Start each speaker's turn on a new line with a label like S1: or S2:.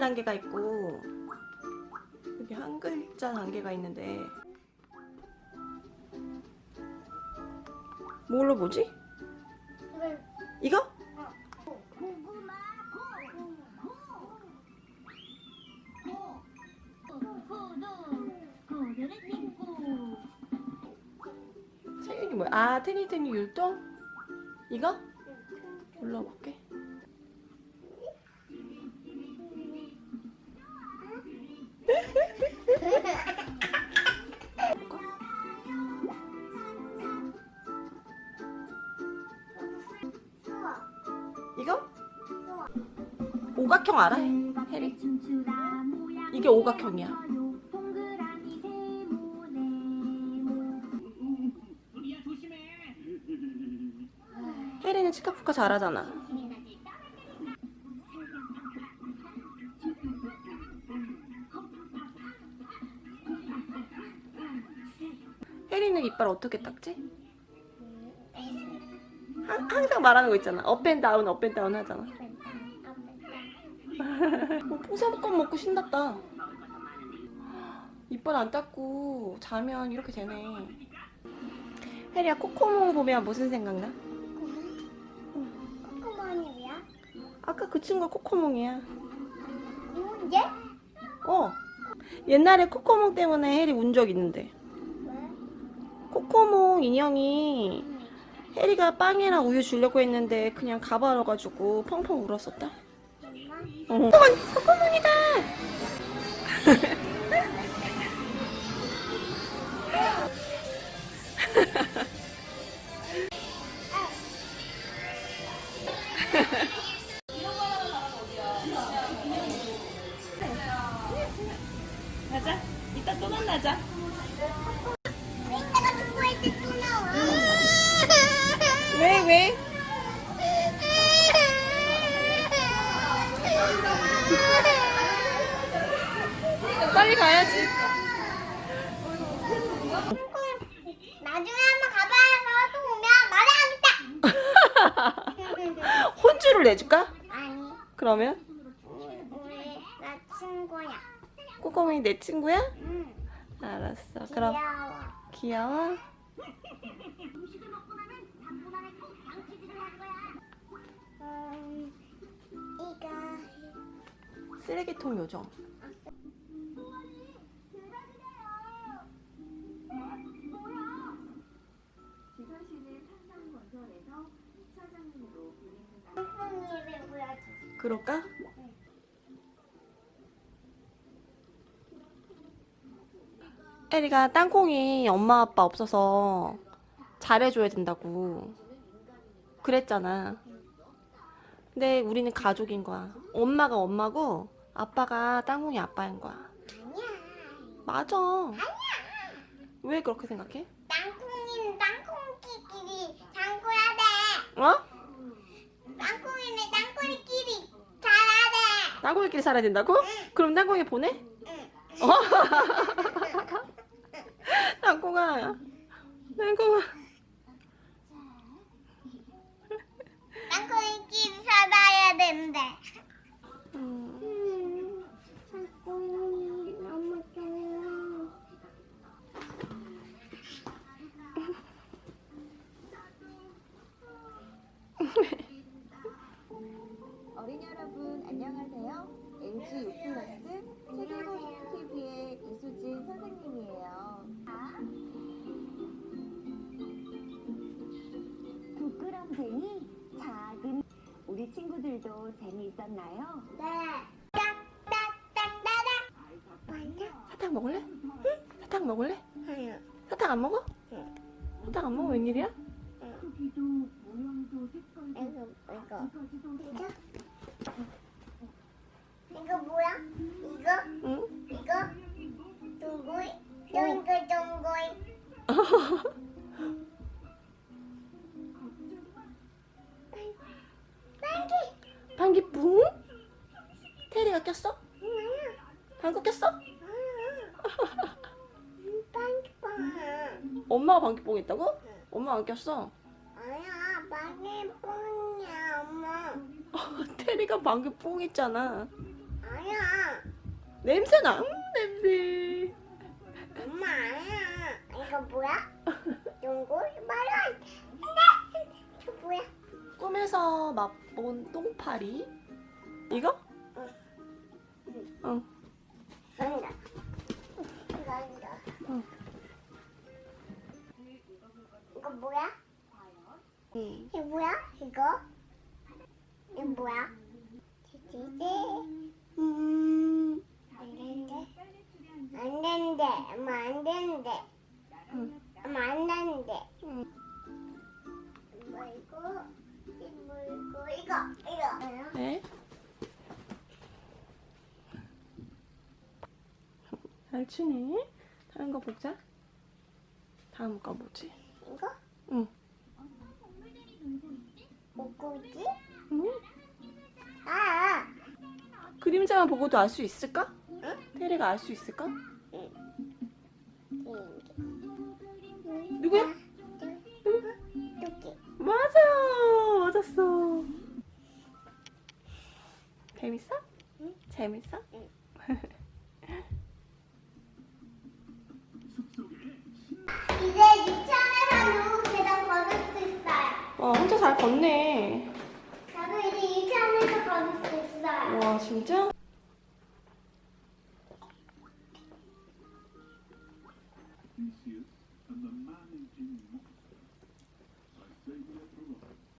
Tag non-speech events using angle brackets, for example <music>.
S1: 단계가 있고 여기 한 글자 단계가 있는데 뭘로 보지? 이거? 세윤이 뭐야? 아 테니테니 율동? 이거? 눌러볼게 이거? 오각형 알아? 해리? 이게 오각형이야 혜리는 치카푸카 잘하잖아 혜리는 이빨 어떻게 닦지? 항- 항상 말하는 거 있잖아 업앤다운 업앤다운 하잖아 어, 뽕사볶음 먹고 신났다 이빨 안 닦고 자면 이렇게 되네 혜리야 코코몽 보면 무슨 생각나?
S2: 코코몬이야?
S1: 아까 그 친구가 코코몽이야
S2: 얘?
S1: 어 옛날에 코코몽 때문에 혜리 운 적 있는데
S2: 왜?
S1: 코코몽 인형이 혜리가 빵이랑 우유 주려고 했는데 그냥 가버려가지고 펑펑 울었었다
S2: 엄마?
S1: 어. 코코몽이다! 가자 이따 또 만나자
S2: 내가 축구할 때 또 나와
S1: 왜 왜? 빨리 가야지.
S2: 나중에 한번 가봐야서 또 오면 말해야겠다 <laughs>
S1: 혼주를 내줄까?
S2: 아니.
S1: 그러면?
S2: 우리 나 친구야.
S1: 꼬꼬몽이 내 친구야?
S2: 응.
S1: 알았어. 그럼
S2: 귀여워.
S1: 귀여워?
S2: 음,
S1: 쓰레기통 요정 그럴까? 에리가 땅콩이 엄마 아빠 없어서 잘해줘야 된다고 그랬잖아 근데 우리는 가족인 거야 엄마가 엄마고 아빠가 땅콩이 아빠인 거야
S2: 아니야
S1: 맞아 왜 그렇게 생각해?
S2: 땅콩이는 땅콩이끼리 장구해야 돼
S1: 어?
S2: 땅콩이끼리 살아야
S1: 된다고? 그럼 땅콩이 보내?
S2: 응.
S1: 어? <laughs> 땅콩아 땅콩아
S2: 땅콩이끼리 살아야 된대
S1: 음.
S2: 땅콩이 너무
S3: 부끄럼쟁이 작은 우리 친구들도 재미있었나요?
S2: 네 맞아?
S1: 사탕 먹을래? 응? 사탕 먹을래?
S2: 아니야
S1: 사탕 안 먹어? 사탕 안 먹어 웬일이야?
S3: 크기도 모양도 색깔도
S2: 이거 이거
S3: 아직까지도
S2: 이거 이거 뭐야? 이거
S1: 응?
S2: 이거 둥구이 둥구 둥
S1: 테리가 꼈어?
S2: 아니야
S1: 방귀 꼈어?
S2: 아니야 빵
S1: 엄마가 방귀 뿡 했다고? 엄마 안 꼈어
S2: 아니야 빵이야 엄마 <laughs>
S1: 테리가 방귀 뿡 했잖아
S2: 아니야
S1: 냄새나. 음, 냄새.
S2: 엄마 이거 뭐야? <laughs> 농구 말아 이거 뭐야?
S1: 꿈에서 맛본 똥파리. 이거? 응.
S2: 아니다 이거 아니다
S1: 응.
S2: 이거 뭐야?
S1: 응.
S2: 이거 뭐야? 이거? 뭐야? 지지지 음안 된대 엄마 안
S1: 응.
S2: 엄마 안
S1: 응. 잘 추네. 다른 거 보자. 다음 거 뭐지?
S2: 이거?
S1: 응.
S2: 목고지?
S1: 응?
S2: 아
S1: 그림자만 보고도 알 수 있을까? 테리가 알 수 있을까? 누구야?
S2: 토끼
S1: 맞아! 맞았어. 재밌어?
S2: 응.
S1: 재밌어? <laughs>
S2: 이제 유치원에서도 계단 걸을 수 있어요
S1: 와, 혼자 잘 걷네.
S2: 저도 이제 유치원에서 걸을 수 있어요
S1: 와, 진짜?